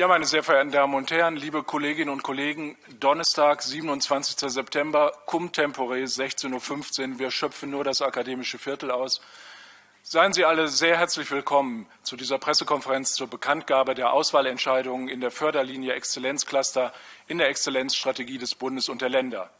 Ja, meine sehr verehrten Damen und Herren, liebe Kolleginnen und Kollegen, Donnerstag, 27. September, cum tempore, 16.15 Uhr. Wir schöpfen nur das akademische Viertel aus. Seien Sie alle sehr herzlich willkommen zu dieser Pressekonferenz zur Bekanntgabe der Auswahlentscheidungen in der Förderlinie Exzellenzcluster in der Exzellenzstrategie des Bundes und der Länder.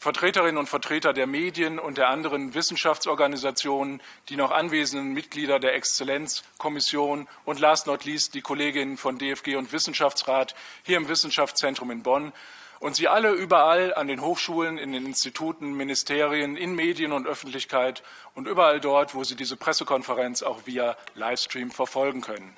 Vertreterinnen und Vertreter der Medien und der anderen Wissenschaftsorganisationen, die noch anwesenden Mitglieder der Exzellenzkommission und last not least die Kolleginnen von DFG und Wissenschaftsrat hier im Wissenschaftszentrum in Bonn und Sie alle überall an den Hochschulen, in den Instituten, Ministerien, in Medien und Öffentlichkeit und überall dort, wo Sie diese Pressekonferenz auch via Livestream verfolgen können.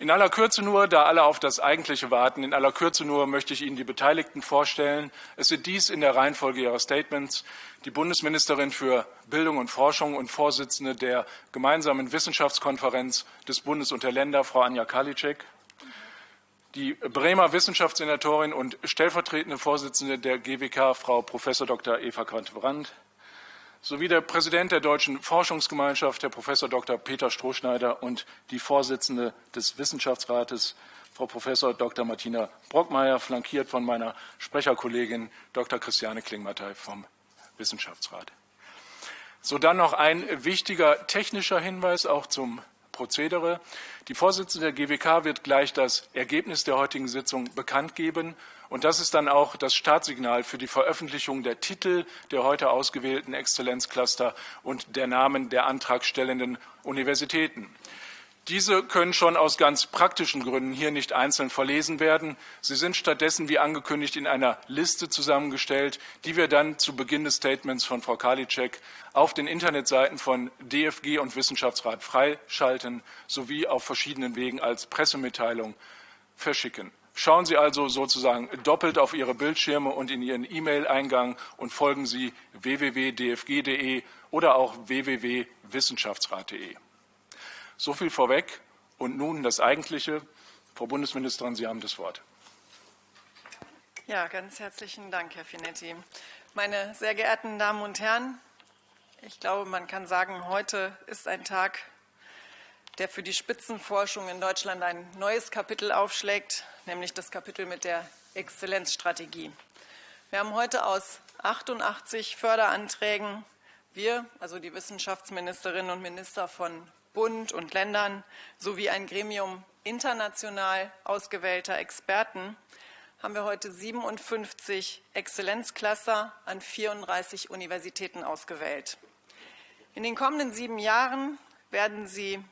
In aller Kürze nur, da alle auf das Eigentliche warten, in aller Kürze nur möchte ich Ihnen die Beteiligten vorstellen. Es sind dies in der Reihenfolge Ihrer Statements die Bundesministerin für Bildung und Forschung und Vorsitzende der gemeinsamen Wissenschaftskonferenz des Bundes und der Länder, Frau Anja Karliczek, die Bremer Wissenschaftssenatorin und stellvertretende Vorsitzende der GWK, Frau Prof. Dr. Eva Quandt-Brandt, sowie der Präsident der Deutschen Forschungsgemeinschaft, Herr Prof. Dr. Peter Strohschneider und die Vorsitzende des Wissenschaftsrates, Frau Prof. Dr. Martina Brockmeier, flankiert von meiner Sprecherkollegin Dr. Christiane Klingmatei vom Wissenschaftsrat. So dann noch ein wichtiger technischer Hinweis auch zum Prozedere. Die Vorsitzende der GWK wird gleich das Ergebnis der heutigen Sitzung bekannt geben. Und das ist dann auch das Startsignal für die Veröffentlichung der Titel der heute ausgewählten Exzellenzcluster und der Namen der antragstellenden Universitäten. Diese können schon aus ganz praktischen Gründen hier nicht einzeln verlesen werden. Sie sind stattdessen, wie angekündigt, in einer Liste zusammengestellt, die wir dann zu Beginn des Statements von Frau Karliczek auf den Internetseiten von DFG und Wissenschaftsrat freischalten sowie auf verschiedenen Wegen als Pressemitteilung verschicken. Schauen Sie also sozusagen doppelt auf Ihre Bildschirme und in Ihren E-Mail-Eingang und folgen Sie www.dfg.de oder auch www.wissenschaftsrat.de. So viel vorweg. Und nun das Eigentliche. Frau Bundesministerin, Sie haben das Wort. Ja, ganz herzlichen Dank, Herr Finetti. Meine sehr geehrten Damen und Herren, ich glaube, man kann sagen, heute ist ein Tag, der für die Spitzenforschung in Deutschland ein neues Kapitel aufschlägt, nämlich das Kapitel mit der Exzellenzstrategie. Wir haben heute aus 88 Förderanträgen, wir, also die Wissenschaftsministerinnen und Minister von Bund und Ländern sowie ein Gremium international ausgewählter Experten haben wir heute 57 Exzellenzcluster an 34 Universitäten ausgewählt. In den kommenden sieben Jahren werden sie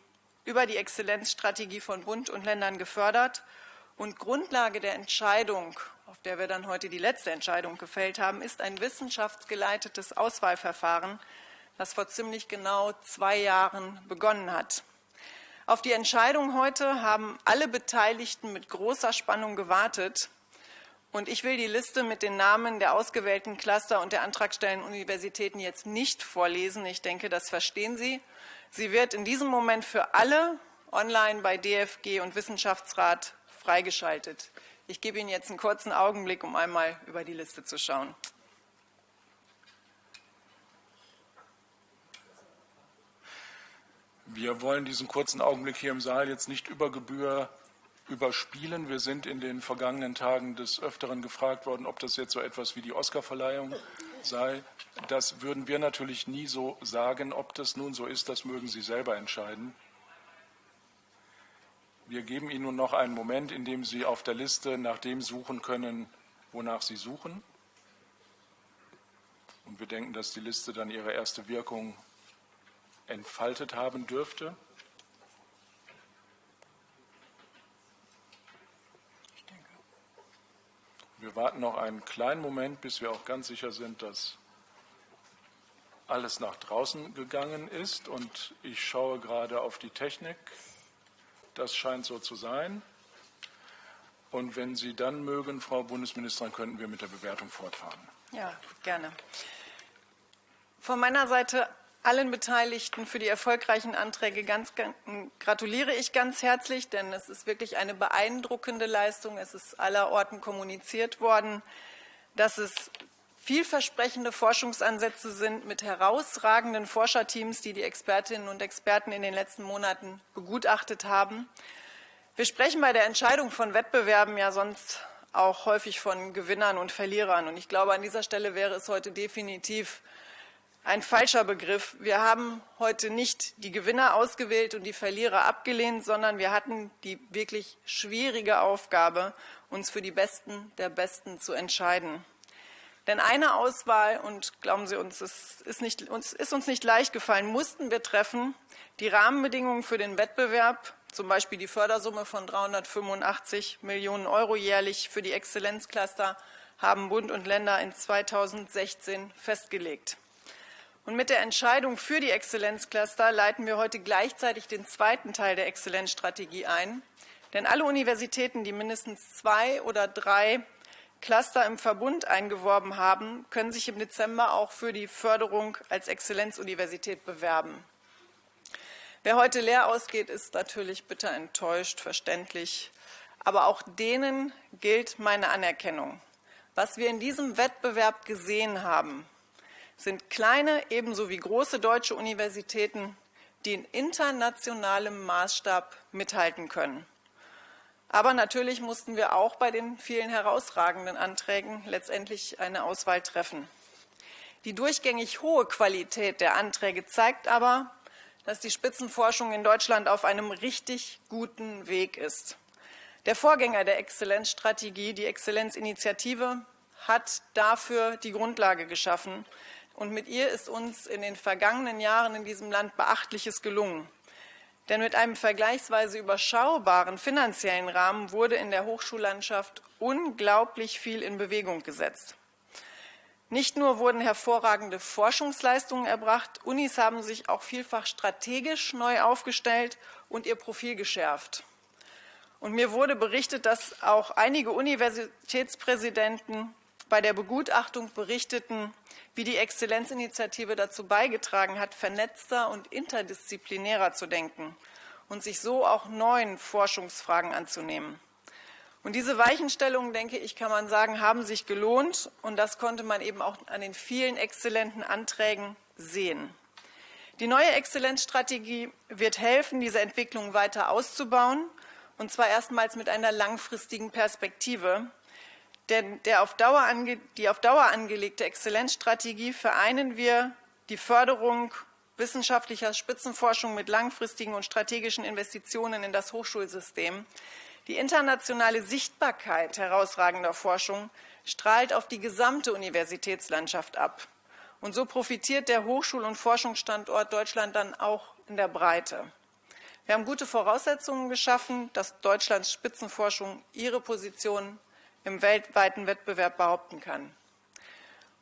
über die Exzellenzstrategie von Bund und Ländern gefördert. Und Grundlage der Entscheidung, auf der wir dann heute die letzte Entscheidung gefällt haben, ist ein wissenschaftsgeleitetes Auswahlverfahren, das vor ziemlich genau zwei Jahren begonnen hat. Auf die Entscheidung heute haben alle Beteiligten mit großer Spannung gewartet. Und ich will die Liste mit den Namen der ausgewählten Cluster und der antragstellenden Universitäten jetzt nicht vorlesen. Ich denke, das verstehen Sie. Sie wird in diesem Moment für alle online bei DFG und Wissenschaftsrat freigeschaltet. Ich gebe Ihnen jetzt einen kurzen Augenblick, um einmal über die Liste zu schauen. Wir wollen diesen kurzen Augenblick hier im Saal jetzt nicht über Gebühr überspielen. Wir sind in den vergangenen Tagen des Öfteren gefragt worden, ob das jetzt so etwas wie die Oscarverleihung sei. Das würden wir natürlich nie so sagen. Ob das nun so ist, das mögen Sie selber entscheiden. Wir geben Ihnen nun noch einen Moment, in dem Sie auf der Liste nach dem suchen können, wonach Sie suchen. Und wir denken, dass die Liste dann ihre erste Wirkung entfaltet haben dürfte. Wir warten noch einen kleinen Moment, bis wir auch ganz sicher sind, dass alles nach draußen gegangen ist. Und ich schaue gerade auf die Technik. Das scheint so zu sein. Und wenn Sie dann mögen, Frau Bundesministerin, könnten wir mit der Bewertung fortfahren. Ja, gerne. Von meiner Seite allen Beteiligten für die erfolgreichen Anträge ganz, gratuliere ich ganz herzlich, denn es ist wirklich eine beeindruckende Leistung. Es ist allerorten kommuniziert worden, dass es vielversprechende Forschungsansätze sind mit herausragenden Forscherteams, die die Expertinnen und Experten in den letzten Monaten begutachtet haben. Wir sprechen bei der Entscheidung von Wettbewerben ja sonst auch häufig von Gewinnern und Verlierern. Und ich glaube, an dieser Stelle wäre es heute definitiv ein falscher Begriff. Wir haben heute nicht die Gewinner ausgewählt und die Verlierer abgelehnt, sondern wir hatten die wirklich schwierige Aufgabe, uns für die Besten der Besten zu entscheiden. Denn eine Auswahl, und glauben Sie uns, es ist, nicht, uns, ist uns nicht leicht gefallen, mussten wir treffen, die Rahmenbedingungen für den Wettbewerb, zum Beispiel die Fördersumme von 385 Millionen Euro jährlich für die Exzellenzcluster, haben Bund und Länder in 2016 festgelegt. Und mit der Entscheidung für die Exzellenzcluster leiten wir heute gleichzeitig den zweiten Teil der Exzellenzstrategie ein. Denn alle Universitäten, die mindestens zwei oder drei Cluster im Verbund eingeworben haben, können sich im Dezember auch für die Förderung als Exzellenzuniversität bewerben. Wer heute leer ausgeht, ist natürlich bitter enttäuscht, verständlich. Aber auch denen gilt meine Anerkennung. Was wir in diesem Wettbewerb gesehen haben, sind kleine ebenso wie große deutsche Universitäten, die in internationalem Maßstab mithalten können. Aber natürlich mussten wir auch bei den vielen herausragenden Anträgen letztendlich eine Auswahl treffen. Die durchgängig hohe Qualität der Anträge zeigt aber, dass die Spitzenforschung in Deutschland auf einem richtig guten Weg ist. Der Vorgänger der Exzellenzstrategie, die Exzellenzinitiative, hat dafür die Grundlage geschaffen. Und mit ihr ist uns in den vergangenen Jahren in diesem Land Beachtliches gelungen. Denn mit einem vergleichsweise überschaubaren finanziellen Rahmen wurde in der Hochschullandschaft unglaublich viel in Bewegung gesetzt. Nicht nur wurden hervorragende Forschungsleistungen erbracht, Unis haben sich auch vielfach strategisch neu aufgestellt und ihr Profil geschärft. Und mir wurde berichtet, dass auch einige Universitätspräsidenten bei der Begutachtung berichteten, wie die Exzellenzinitiative dazu beigetragen hat, vernetzter und interdisziplinärer zu denken und sich so auch neuen Forschungsfragen anzunehmen. Und diese Weichenstellungen, denke ich, kann man sagen, haben sich gelohnt. Und das konnte man eben auch an den vielen exzellenten Anträgen sehen. Die neue Exzellenzstrategie wird helfen, diese Entwicklung weiter auszubauen, und zwar erstmals mit einer langfristigen Perspektive. Denn auf die auf Dauer angelegte Exzellenzstrategie vereinen wir die Förderung wissenschaftlicher Spitzenforschung mit langfristigen und strategischen Investitionen in das Hochschulsystem. Die internationale Sichtbarkeit herausragender Forschung strahlt auf die gesamte Universitätslandschaft ab. Und so profitiert der Hochschul- und Forschungsstandort Deutschland dann auch in der Breite. Wir haben gute Voraussetzungen geschaffen, dass Deutschlands Spitzenforschung ihre Position im weltweiten Wettbewerb behaupten kann.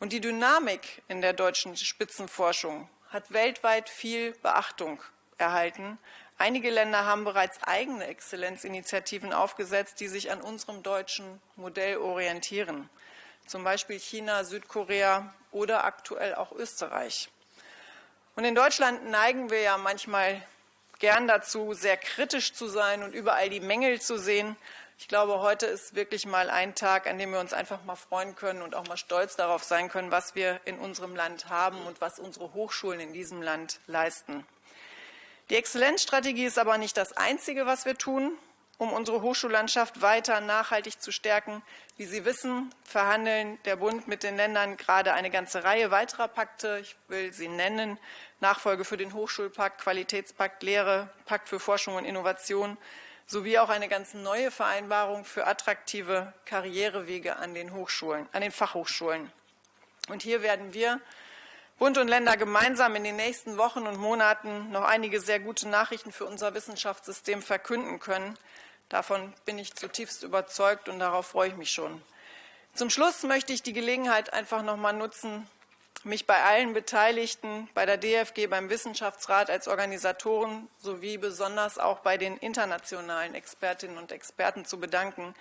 Und die Dynamik in der deutschen Spitzenforschung hat weltweit viel Beachtung erhalten. Einige Länder haben bereits eigene Exzellenzinitiativen aufgesetzt, die sich an unserem deutschen Modell orientieren. Zum Beispiel China, Südkorea oder aktuell auch Österreich. Und in Deutschland neigen wir ja manchmal gern dazu, sehr kritisch zu sein und überall die Mängel zu sehen. Ich glaube, heute ist wirklich mal ein Tag, an dem wir uns einfach mal freuen können und auch mal stolz darauf sein können, was wir in unserem Land haben und was unsere Hochschulen in diesem Land leisten. Die Exzellenzstrategie ist aber nicht das Einzige, was wir tun, um unsere Hochschullandschaft weiter nachhaltig zu stärken. Wie Sie wissen, verhandeln der Bund mit den Ländern gerade eine ganze Reihe weiterer Pakte. Ich will sie nennen. Nachfolge für den Hochschulpakt, Qualitätspakt Lehre, Pakt für Forschung und Innovation, sowie auch eine ganz neue Vereinbarung für attraktive Karrierewege an den Hochschulen, an den Fachhochschulen. Und hier werden wir Bund und Länder gemeinsam in den nächsten Wochen und Monaten noch einige sehr gute Nachrichten für unser Wissenschaftssystem verkünden können. Davon bin ich zutiefst überzeugt und darauf freue ich mich schon. Zum Schluss möchte ich die Gelegenheit einfach noch mal nutzen, mich bei allen Beteiligten, bei der DFG, beim Wissenschaftsrat als Organisatoren sowie besonders auch bei den internationalen Expertinnen und Experten zu bedanken,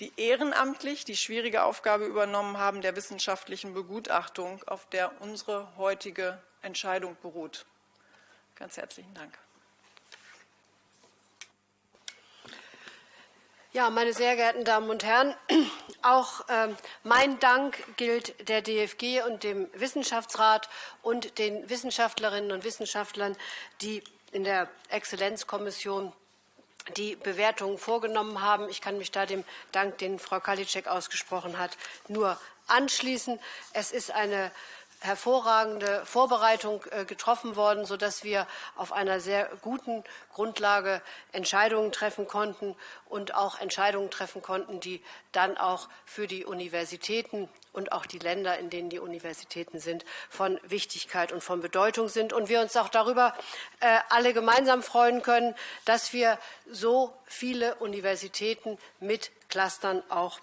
die ehrenamtlich die schwierige Aufgabe übernommen haben der wissenschaftlichen Begutachtung, auf der unsere heutige Entscheidung beruht. Ganz herzlichen Dank. Ja, meine sehr geehrten Damen und Herren, auch äh, mein Dank gilt der DFG und dem Wissenschaftsrat und den Wissenschaftlerinnen und Wissenschaftlern, die in der Exzellenzkommission die Bewertungen vorgenommen haben. Ich kann mich da dem Dank, den Frau Kalitschek ausgesprochen hat, nur anschließen. Es ist eine hervorragende Vorbereitung äh, getroffen worden, sodass wir auf einer sehr guten Grundlage Entscheidungen treffen konnten und auch Entscheidungen treffen konnten, die dann auch für die Universitäten und auch die Länder, in denen die Universitäten sind, von Wichtigkeit und von Bedeutung sind. Und wir uns auch darüber äh, alle gemeinsam freuen können, dass wir so viele Universitäten mit Clustern auch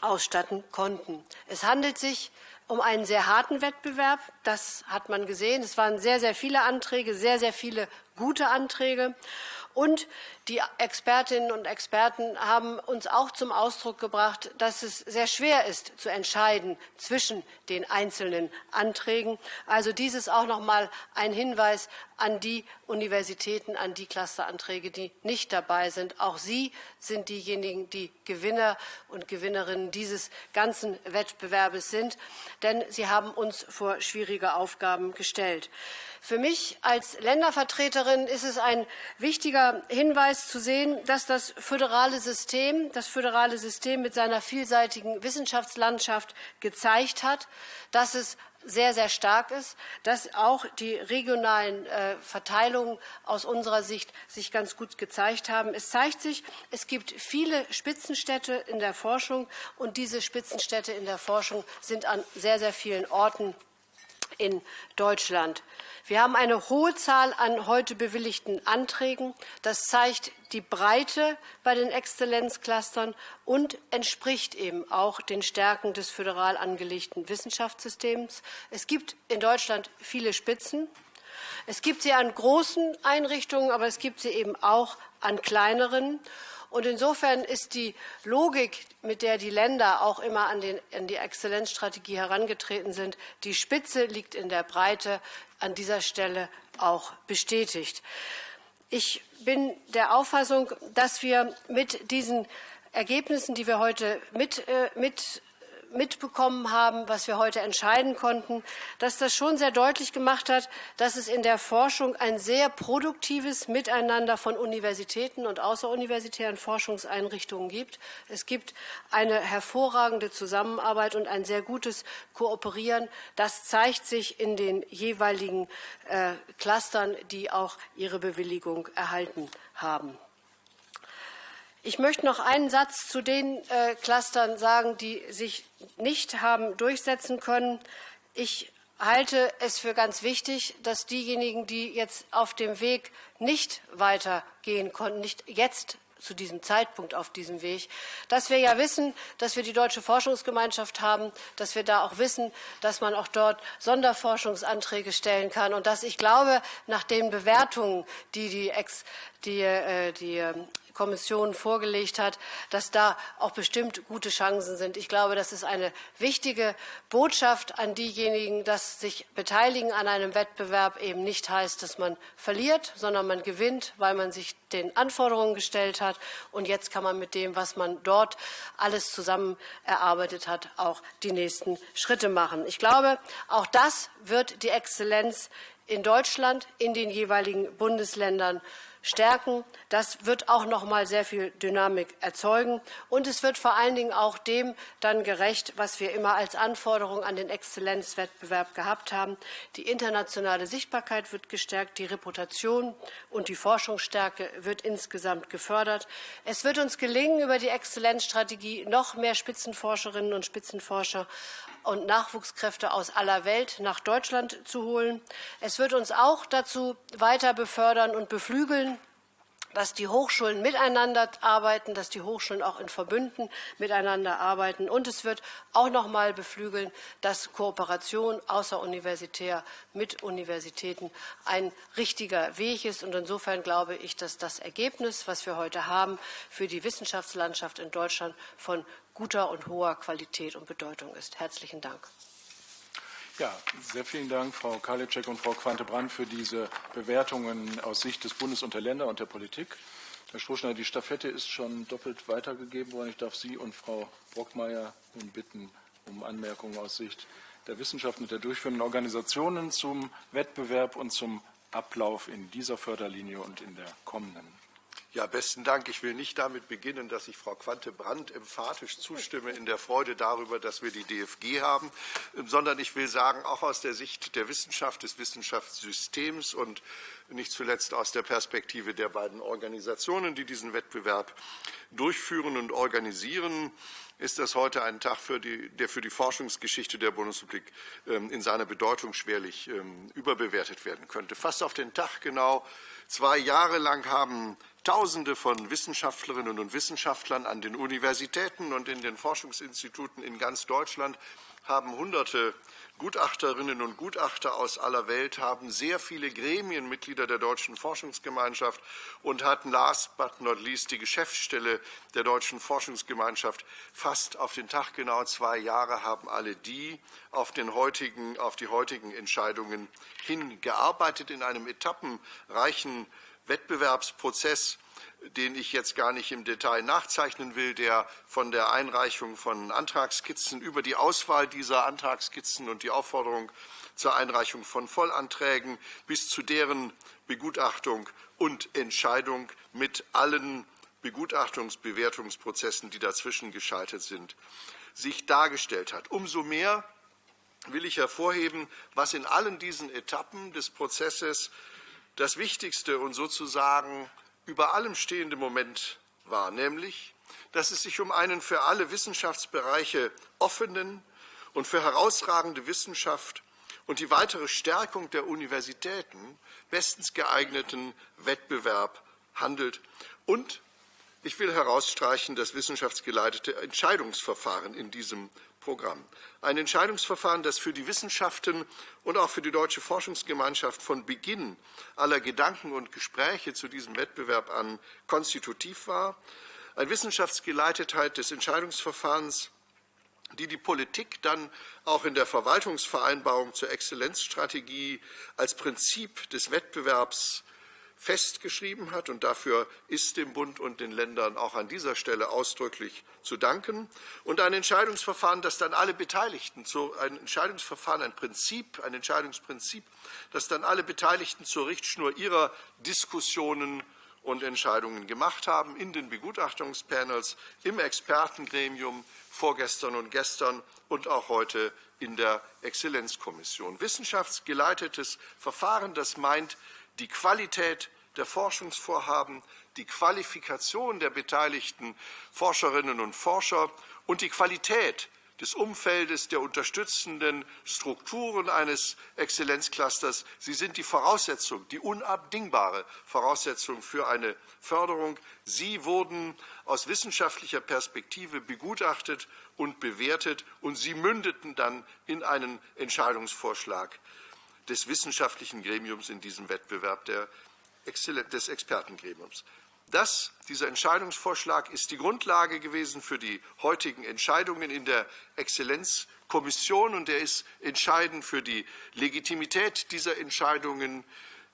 ausstatten konnten. Es handelt sich um einen sehr harten Wettbewerb. Das hat man gesehen. Es waren sehr, sehr viele Anträge, sehr, sehr viele gute Anträge. Und die Expertinnen und Experten haben uns auch zum Ausdruck gebracht, dass es sehr schwer ist, zu entscheiden zwischen den einzelnen Anträgen. Also dies ist auch noch mal ein Hinweis an die Universitäten, an die Clusteranträge, die nicht dabei sind. Auch sie sind diejenigen, die Gewinner und Gewinnerinnen dieses ganzen Wettbewerbes sind, denn sie haben uns vor schwierige Aufgaben gestellt. Für mich als Ländervertreterin ist es ein wichtiger Hinweis zu sehen, dass das föderale System, das föderale System mit seiner vielseitigen Wissenschaftslandschaft gezeigt hat, dass es sehr, sehr stark ist, dass auch die regionalen äh, Verteilungen aus unserer Sicht sich ganz gut gezeigt haben. Es zeigt sich, es gibt viele Spitzenstädte in der Forschung und diese Spitzenstädte in der Forschung sind an sehr, sehr vielen Orten in Deutschland. Wir haben eine hohe Zahl an heute bewilligten Anträgen. Das zeigt die Breite bei den Exzellenzclustern und entspricht eben auch den Stärken des föderal angelegten Wissenschaftssystems. Es gibt in Deutschland viele Spitzen. Es gibt sie an großen Einrichtungen, aber es gibt sie eben auch an kleineren. Und insofern ist die Logik, mit der die Länder auch immer an, den, an, die Exzellenzstrategie herangetreten sind, die Spitze liegt in der Breite, an dieser Stelle auch bestätigt. Ich bin der Auffassung, dass wir mit diesen Ergebnissen, die wir heute mit, äh, mit mitbekommen haben, was wir heute entscheiden konnten, dass das schon sehr deutlich gemacht hat, dass es in der Forschung ein sehr produktives Miteinander von Universitäten und außeruniversitären Forschungseinrichtungen gibt. Es gibt eine hervorragende Zusammenarbeit und ein sehr gutes Kooperieren. Das zeigt sich in den jeweiligen äh, Clustern, die auch ihre Bewilligung erhalten haben. Ich möchte noch einen Satz zu den äh, Clustern sagen, die sich nicht haben durchsetzen können. Ich halte es für ganz wichtig, dass diejenigen, die jetzt auf dem Weg nicht weitergehen konnten, nicht jetzt zu diesem Zeitpunkt auf diesem Weg, dass wir ja wissen, dass wir die Deutsche Forschungsgemeinschaft haben, dass wir da auch wissen, dass man auch dort Sonderforschungsanträge stellen kann und dass ich glaube, nach den Bewertungen, die die, Ex, die, äh, die ähm, Kommission vorgelegt hat, dass da auch bestimmt gute Chancen sind. Ich glaube, das ist eine wichtige Botschaft an diejenigen, dass sich beteiligen an einem Wettbewerb eben nicht heißt, dass man verliert, sondern man gewinnt, weil man sich den Anforderungen gestellt hat. Und jetzt kann man mit dem, was man dort alles zusammen erarbeitet hat, auch die nächsten Schritte machen. Ich glaube, auch das wird die Exzellenz in Deutschland, in den jeweiligen Bundesländern stärken. Das wird auch noch mal sehr viel Dynamik erzeugen. Und es wird vor allen Dingen auch dem dann gerecht, was wir immer als Anforderung an den Exzellenzwettbewerb gehabt haben. Die internationale Sichtbarkeit wird gestärkt, die Reputation und die Forschungsstärke wird insgesamt gefördert. Es wird uns gelingen, über die Exzellenzstrategie noch mehr Spitzenforscherinnen und Spitzenforscher und Nachwuchskräfte aus aller Welt nach Deutschland zu holen. Es wird uns auch dazu weiter befördern und beflügeln, dass die Hochschulen miteinander arbeiten, dass die Hochschulen auch in Verbünden miteinander arbeiten. Und es wird auch noch mal beflügeln, dass Kooperation außeruniversitär mit Universitäten ein richtiger Weg ist. Und insofern glaube ich, dass das Ergebnis, was wir heute haben, für die Wissenschaftslandschaft in Deutschland von guter und hoher Qualität und Bedeutung ist. Herzlichen Dank. Ja, sehr vielen Dank, Frau Karliczek und Frau Quante-Brandt, für diese Bewertungen aus Sicht des Bundes und der Länder und der Politik. Herr Strohschneider, die Staffette ist schon doppelt weitergegeben worden. Ich darf Sie und Frau Brockmeier nun bitten um Anmerkungen aus Sicht der Wissenschaft und der durchführenden Organisationen zum Wettbewerb und zum Ablauf in dieser Förderlinie und in der kommenden. Ja, besten Dank. Ich will nicht damit beginnen, dass ich Frau Quante-Brandt emphatisch zustimme in der Freude darüber, dass wir die DFG haben, sondern ich will sagen, auch aus der Sicht der Wissenschaft, des Wissenschaftssystems und nicht zuletzt aus der Perspektive der beiden Organisationen, die diesen Wettbewerb durchführen und organisieren, ist das heute ein Tag, für die, der für die Forschungsgeschichte der Bundesrepublik ähm, in seiner Bedeutung schwerlich ähm, überbewertet werden könnte. Fast auf den Tag genau zwei Jahre lang haben Tausende von Wissenschaftlerinnen und Wissenschaftlern an den Universitäten und in den Forschungsinstituten in ganz Deutschland haben Hunderte Gutachterinnen und Gutachter aus aller Welt, haben sehr viele Gremienmitglieder der Deutschen Forschungsgemeinschaft und hatten last but not least die Geschäftsstelle der Deutschen Forschungsgemeinschaft fast auf den Tag genau zwei Jahre haben alle die auf, den heutigen, auf die heutigen Entscheidungen hingearbeitet in einem etappenreichen Wettbewerbsprozess, den ich jetzt gar nicht im Detail nachzeichnen will, der von der Einreichung von Antragskizzen über die Auswahl dieser Antragskizzen und die Aufforderung zur Einreichung von Vollanträgen bis zu deren Begutachtung und Entscheidung mit allen Begutachtungsbewertungsprozessen, die dazwischen geschaltet sind, sich dargestellt hat. Umso mehr will ich hervorheben, was in allen diesen Etappen des Prozesses das wichtigste und sozusagen über allem stehende Moment war, nämlich, dass es sich um einen für alle Wissenschaftsbereiche offenen und für herausragende Wissenschaft und die weitere Stärkung der Universitäten bestens geeigneten Wettbewerb handelt. Und ich will herausstreichen das wissenschaftsgeleitete Entscheidungsverfahren in diesem Programm. Ein Entscheidungsverfahren, das für die Wissenschaften und auch für die deutsche Forschungsgemeinschaft von Beginn aller Gedanken und Gespräche zu diesem Wettbewerb an konstitutiv war. Ein Wissenschaftsgeleitetheit des Entscheidungsverfahrens, die die Politik dann auch in der Verwaltungsvereinbarung zur Exzellenzstrategie als Prinzip des Wettbewerbs festgeschrieben hat. Und dafür ist dem Bund und den Ländern auch an dieser Stelle ausdrücklich zu danken. Und ein Entscheidungsverfahren, das dann alle Beteiligten, ein Entscheidungsverfahren, ein Prinzip, ein Entscheidungsprinzip, das dann alle Beteiligten zur Richtschnur ihrer Diskussionen und Entscheidungen gemacht haben, in den Begutachtungspanels, im Expertengremium, vorgestern und gestern und auch heute in der Exzellenzkommission. Wissenschaftsgeleitetes Verfahren, das meint, die Qualität der Forschungsvorhaben, die Qualifikation der beteiligten Forscherinnen und Forscher und die Qualität des Umfeldes der unterstützenden Strukturen eines Exzellenzclusters. Sie sind die Voraussetzung, die unabdingbare Voraussetzung für eine Förderung. Sie wurden aus wissenschaftlicher Perspektive begutachtet und bewertet und sie mündeten dann in einen Entscheidungsvorschlag des wissenschaftlichen Gremiums in diesem Wettbewerb der des Expertengremiums. Das, dieser Entscheidungsvorschlag ist die Grundlage gewesen für die heutigen Entscheidungen in der Exzellenzkommission und er ist entscheidend für die Legitimität dieser Entscheidungen,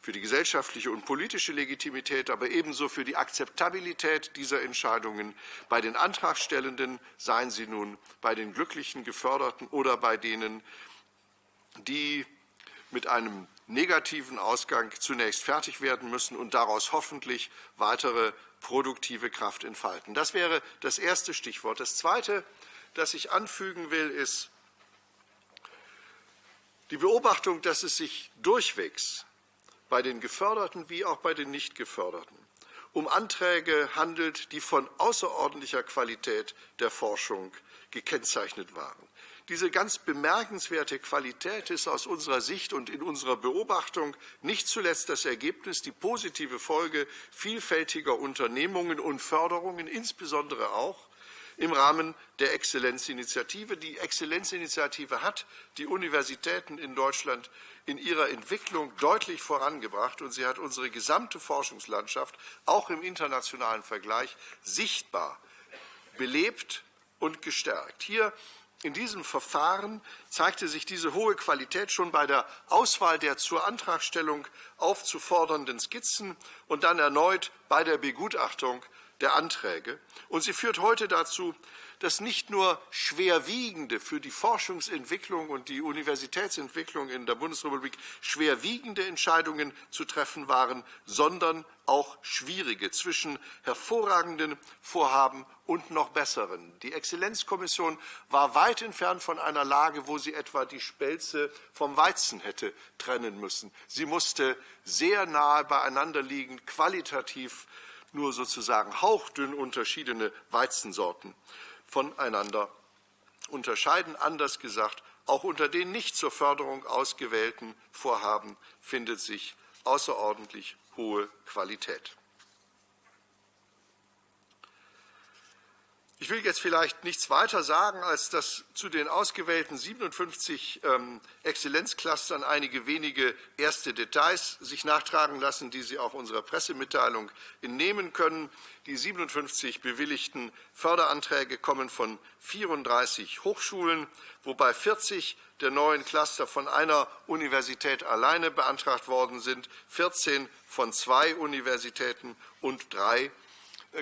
für die gesellschaftliche und politische Legitimität, aber ebenso für die Akzeptabilität dieser Entscheidungen bei den Antragstellenden, seien sie nun bei den glücklichen Geförderten oder bei denen, die mit einem negativen Ausgang zunächst fertig werden müssen und daraus hoffentlich weitere produktive Kraft entfalten. Das wäre das erste Stichwort. Das zweite, das ich anfügen will, ist die Beobachtung, dass es sich durchwegs bei den Geförderten wie auch bei den Nichtgeförderten um Anträge handelt, die von außerordentlicher Qualität der Forschung gekennzeichnet waren. Diese ganz bemerkenswerte Qualität ist aus unserer Sicht und in unserer Beobachtung nicht zuletzt das Ergebnis, die positive Folge vielfältiger Unternehmungen und Förderungen, insbesondere auch im Rahmen der Exzellenzinitiative. Die Exzellenzinitiative hat die Universitäten in Deutschland in ihrer Entwicklung deutlich vorangebracht und sie hat unsere gesamte Forschungslandschaft auch im internationalen Vergleich sichtbar belebt und gestärkt. Hier in diesem Verfahren zeigte sich diese hohe Qualität schon bei der Auswahl der zur Antragstellung aufzufordernden Skizzen und dann erneut bei der Begutachtung der Anträge. Und sie führt heute dazu, dass nicht nur schwerwiegende für die Forschungsentwicklung und die Universitätsentwicklung in der Bundesrepublik schwerwiegende Entscheidungen zu treffen waren, sondern auch schwierige zwischen hervorragenden Vorhaben und noch besseren. Die Exzellenzkommission war weit entfernt von einer Lage, wo sie etwa die Spelze vom Weizen hätte trennen müssen. Sie musste sehr nahe beieinander liegen, qualitativ nur sozusagen hauchdünn unterschiedene Weizensorten voneinander unterscheiden. Anders gesagt, auch unter den nicht zur Förderung ausgewählten Vorhaben findet sich außerordentlich hohe Qualität. Ich will jetzt vielleicht nichts weiter sagen, als dass zu den ausgewählten 57 ähm, Exzellenzclustern einige wenige erste Details sich nachtragen lassen, die Sie auch unserer Pressemitteilung entnehmen können. Die 57 bewilligten Förderanträge kommen von 34 Hochschulen, wobei 40 der neuen Cluster von einer Universität alleine beantragt worden sind, 14 von zwei Universitäten und drei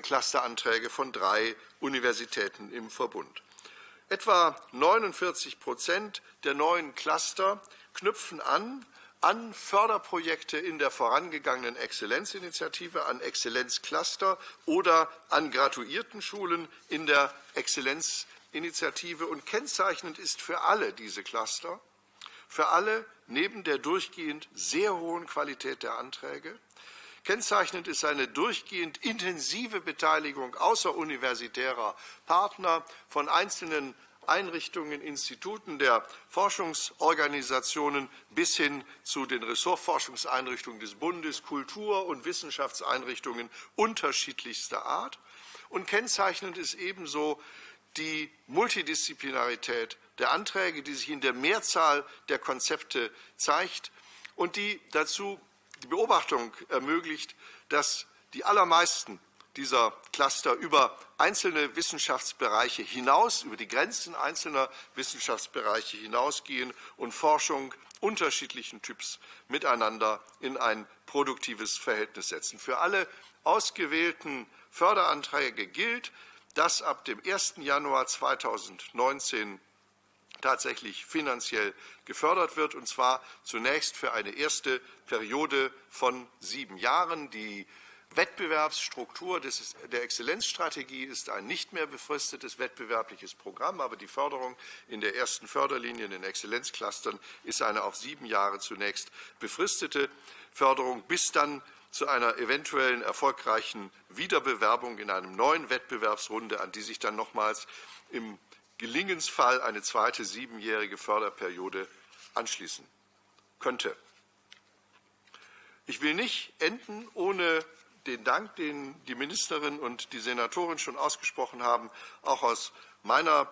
Clusteranträge von drei Universitäten im Verbund. Etwa 49 Prozent der neuen Cluster knüpfen an an Förderprojekte in der vorangegangenen Exzellenzinitiative, an Exzellenzcluster oder an Graduiertenschulen in der Exzellenzinitiative. Und kennzeichnend ist für alle diese Cluster, für alle neben der durchgehend sehr hohen Qualität der Anträge, Kennzeichnend ist eine durchgehend intensive Beteiligung außeruniversitärer Partner von einzelnen Einrichtungen, Instituten der Forschungsorganisationen bis hin zu den Ressortforschungseinrichtungen des Bundes, Kultur- und Wissenschaftseinrichtungen unterschiedlichster Art. Und kennzeichnend ist ebenso die Multidisziplinarität der Anträge, die sich in der Mehrzahl der Konzepte zeigt und die dazu die Beobachtung ermöglicht, dass die allermeisten dieser Cluster über einzelne Wissenschaftsbereiche hinaus, über die Grenzen einzelner Wissenschaftsbereiche hinausgehen und Forschung unterschiedlichen Typs miteinander in ein produktives Verhältnis setzen. Für alle ausgewählten Förderanträge gilt, dass ab dem 1. Januar 2019 tatsächlich finanziell gefördert wird, und zwar zunächst für eine erste Periode von sieben Jahren. Die Wettbewerbsstruktur des, der Exzellenzstrategie ist ein nicht mehr befristetes wettbewerbliches Programm, aber die Förderung in der ersten Förderlinie in den Exzellenzclustern ist eine auf sieben Jahre zunächst befristete Förderung, bis dann zu einer eventuellen erfolgreichen Wiederbewerbung in einem neuen Wettbewerbsrunde, an die sich dann nochmals im Gelingensfall eine zweite siebenjährige Förderperiode anschließen könnte. Ich will nicht enden ohne den Dank, den die Ministerin und die Senatorin schon ausgesprochen haben, auch aus meiner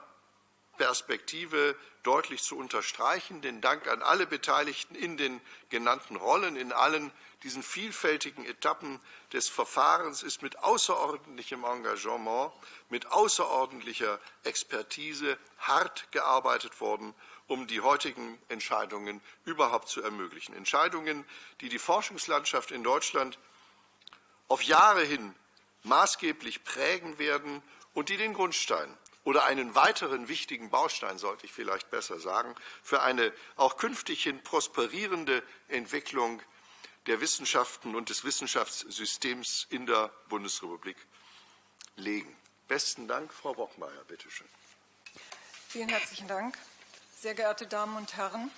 Perspektive deutlich zu unterstreichen. Den Dank an alle Beteiligten in den genannten Rollen, in allen diesen vielfältigen Etappen des Verfahrens ist mit außerordentlichem Engagement, mit außerordentlicher Expertise hart gearbeitet worden, um die heutigen Entscheidungen überhaupt zu ermöglichen. Entscheidungen, die die Forschungslandschaft in Deutschland auf Jahre hin maßgeblich prägen werden und die den Grundstein oder einen weiteren wichtigen Baustein, sollte ich vielleicht besser sagen, für eine auch künftig hin prosperierende Entwicklung der Wissenschaften und des Wissenschaftssystems in der Bundesrepublik legen. Besten Dank, Frau Bockmeier, bitte schön. Vielen herzlichen Dank. Sehr geehrte Damen und Herren,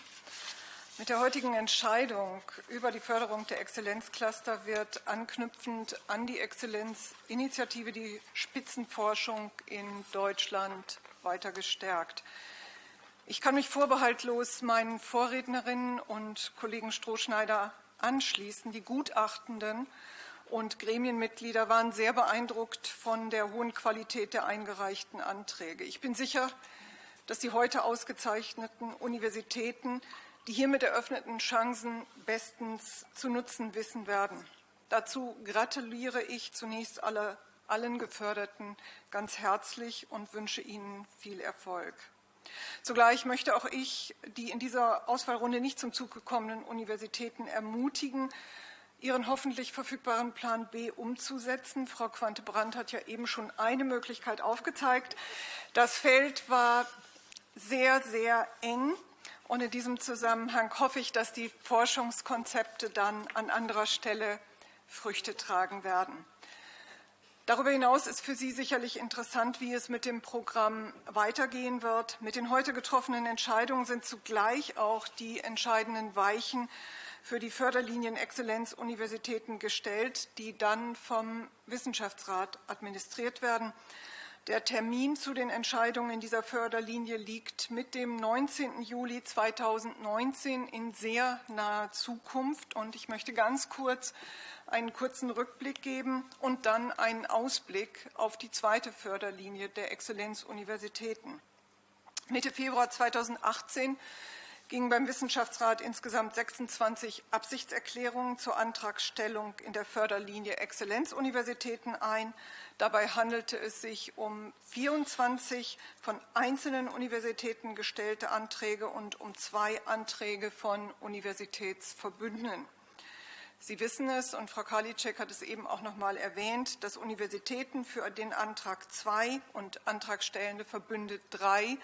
mit der heutigen Entscheidung über die Förderung der Exzellenzcluster wird anknüpfend an die Exzellenzinitiative die Spitzenforschung in Deutschland weiter gestärkt. Ich kann mich vorbehaltlos meinen Vorrednerinnen und Kollegen Strohschneider anschließen. Die Gutachtenden und Gremienmitglieder waren sehr beeindruckt von der hohen Qualität der eingereichten Anträge. Ich bin sicher, dass die heute ausgezeichneten Universitäten die hiermit eröffneten Chancen bestens zu nutzen wissen werden. Dazu gratuliere ich zunächst alle, allen Geförderten ganz herzlich und wünsche Ihnen viel Erfolg. Zugleich möchte auch ich die in dieser Auswahlrunde nicht zum Zug gekommenen Universitäten ermutigen, ihren hoffentlich verfügbaren Plan B umzusetzen. Frau Quante-Brandt hat ja eben schon eine Möglichkeit aufgezeigt. Das Feld war sehr, sehr eng. Und in diesem Zusammenhang hoffe ich, dass die Forschungskonzepte dann an anderer Stelle Früchte tragen werden. Darüber hinaus ist für Sie sicherlich interessant, wie es mit dem Programm weitergehen wird. Mit den heute getroffenen Entscheidungen sind zugleich auch die entscheidenden Weichen für die Förderlinien Exzellenz-Universitäten gestellt, die dann vom Wissenschaftsrat administriert werden. Der Termin zu den Entscheidungen in dieser Förderlinie liegt mit dem 19. Juli 2019 in sehr naher Zukunft. Und ich möchte ganz kurz einen kurzen Rückblick geben und dann einen Ausblick auf die zweite Förderlinie der Exzellenzuniversitäten. Mitte Februar 2018 gingen beim Wissenschaftsrat insgesamt 26 Absichtserklärungen zur Antragstellung in der Förderlinie Exzellenzuniversitäten ein. Dabei handelte es sich um 24 von einzelnen Universitäten gestellte Anträge und um zwei Anträge von Universitätsverbünden. Sie wissen es, und Frau Karliczek hat es eben auch noch einmal erwähnt, dass Universitäten für den Antrag 2 und Antragstellende Verbünde 3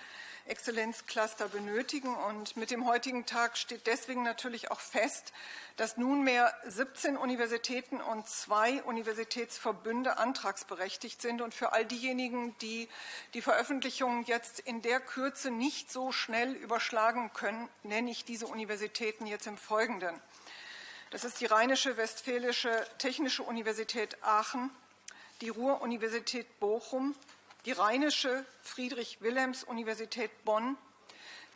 Exzellenzcluster benötigen. Und mit dem heutigen Tag steht deswegen natürlich auch fest, dass nunmehr 17 Universitäten und zwei Universitätsverbünde antragsberechtigt sind. Und für all diejenigen, die die Veröffentlichung jetzt in der Kürze nicht so schnell überschlagen können, nenne ich diese Universitäten jetzt im Folgenden. Das ist die Rheinische Westfälische Technische Universität Aachen, die Ruhr-Universität Bochum, die Rheinische Friedrich-Wilhelms-Universität Bonn,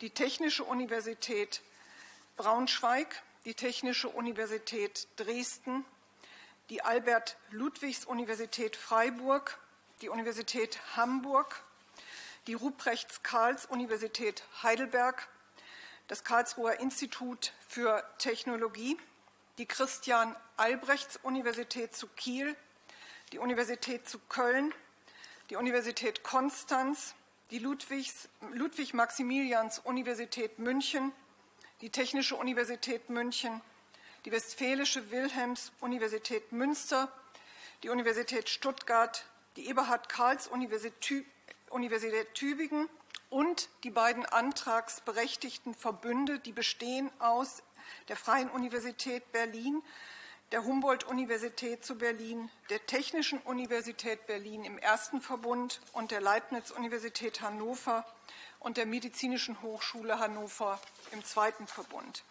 die Technische Universität Braunschweig, die Technische Universität Dresden, die Albert-Ludwigs-Universität Freiburg, die Universität Hamburg, die Ruprechts-Karls-Universität Heidelberg, das Karlsruher Institut für Technologie, die Christian-Albrechts-Universität zu Kiel, die Universität zu Köln, die Universität Konstanz, die Ludwig-Maximilians-Universität München, die Technische Universität München, die Westfälische Wilhelms-Universität Münster, die Universität Stuttgart, die Eberhard-Karls-Universität Tübingen und die beiden antragsberechtigten Verbünde, die bestehen aus der Freien Universität Berlin, der Humboldt-Universität zu Berlin, der Technischen Universität Berlin im ersten Verbund und der Leibniz-Universität Hannover und der Medizinischen Hochschule Hannover im zweiten Verbund.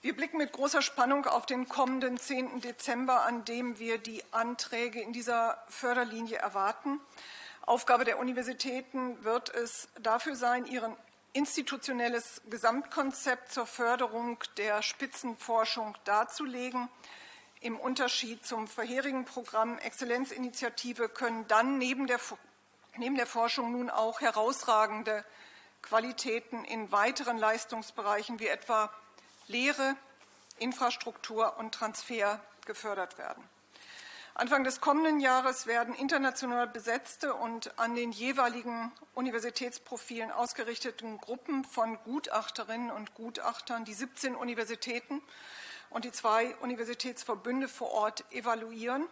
Wir blicken mit großer Spannung auf den kommenden 10. Dezember, an dem wir die Anträge in dieser Förderlinie erwarten. Aufgabe der Universitäten wird es dafür sein, ihren institutionelles Gesamtkonzept zur Förderung der Spitzenforschung darzulegen. Im Unterschied zum vorherigen Programm Exzellenzinitiative können dann neben der, neben der Forschung nun auch herausragende Qualitäten in weiteren Leistungsbereichen wie etwa Lehre, Infrastruktur und Transfer gefördert werden. Anfang des kommenden Jahres werden international besetzte und an den jeweiligen Universitätsprofilen ausgerichteten Gruppen von Gutachterinnen und Gutachtern die 17 Universitäten und die zwei Universitätsverbünde vor Ort evaluieren.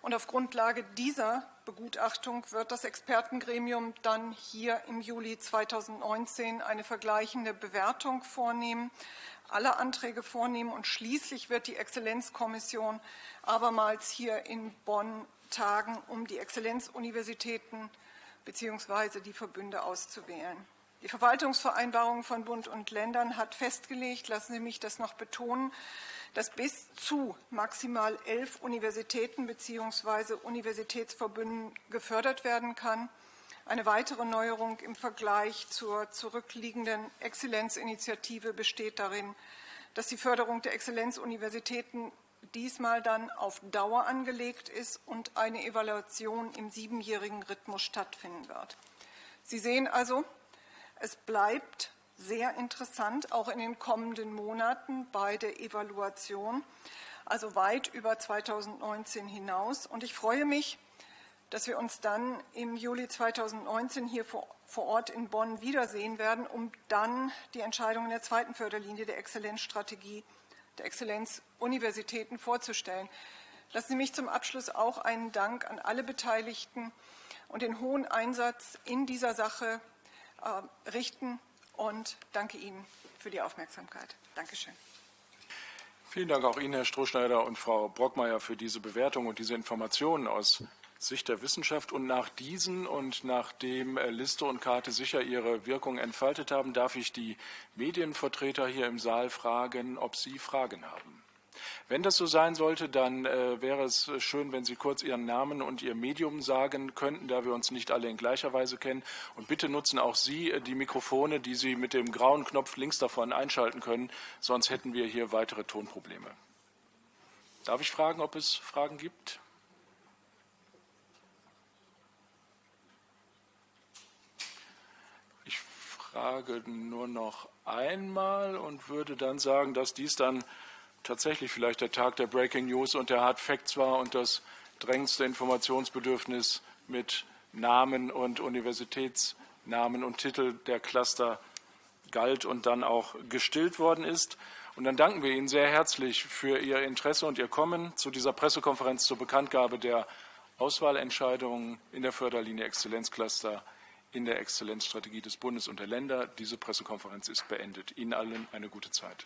Und auf Grundlage dieser Begutachtung wird das Expertengremium dann hier im Juli 2019 eine vergleichende Bewertung vornehmen alle Anträge vornehmen und schließlich wird die Exzellenzkommission abermals hier in Bonn tagen, um die Exzellenzuniversitäten bzw. die Verbünde auszuwählen. Die Verwaltungsvereinbarung von Bund und Ländern hat festgelegt, lassen Sie mich das noch betonen, dass bis zu maximal elf Universitäten bzw. Universitätsverbünden gefördert werden kann. Eine weitere Neuerung im Vergleich zur zurückliegenden Exzellenzinitiative besteht darin, dass die Förderung der Exzellenzuniversitäten diesmal dann auf Dauer angelegt ist und eine Evaluation im siebenjährigen Rhythmus stattfinden wird. Sie sehen also, es bleibt sehr interessant, auch in den kommenden Monaten bei der Evaluation, also weit über 2019 hinaus. Und ich freue mich, dass wir uns dann im Juli 2019 hier vor, Ort in Bonn wiedersehen werden, um dann die Entscheidung in der zweiten Förderlinie der Exzellenzstrategie der Exzellenzuniversitäten vorzustellen. Lassen Sie mich zum Abschluss auch einen Dank an alle Beteiligten und den hohen Einsatz in dieser Sache äh, richten und danke Ihnen für die Aufmerksamkeit. Dankeschön. Vielen Dank auch Ihnen, Herr Strohschneider und Frau Brockmeier, für diese Bewertung und diese Informationen aus Sicht der Wissenschaft. Und nach diesen und nachdem äh, Liste und Karte sicher ihre Wirkung entfaltet haben, darf ich die Medienvertreter hier im Saal fragen, ob sie Fragen haben. Wenn das so sein sollte, dann äh, wäre es schön, wenn Sie kurz Ihren Namen und Ihr Medium sagen könnten, da wir uns nicht alle in gleicher Weise kennen. Und bitte nutzen auch Sie äh, die Mikrofone, die Sie mit dem grauen Knopf links davon einschalten können, sonst hätten wir hier weitere Tonprobleme. Darf ich fragen, ob es Fragen gibt? Ich frage nur noch einmal und würde dann sagen, dass dies dann tatsächlich vielleicht der Tag der Breaking News und der Hard Facts war und das drängendste Informationsbedürfnis mit Namen und Universitätsnamen und Titel der Cluster galt und dann auch gestillt worden ist. Und dann danken wir Ihnen sehr herzlich für Ihr Interesse und Ihr Kommen zu dieser Pressekonferenz zur Bekanntgabe der Auswahlentscheidungen in der Förderlinie Exzellenzcluster in der Exzellenzstrategie des Bundes und der Länder. Diese Pressekonferenz ist beendet. Ihnen allen eine gute Zeit.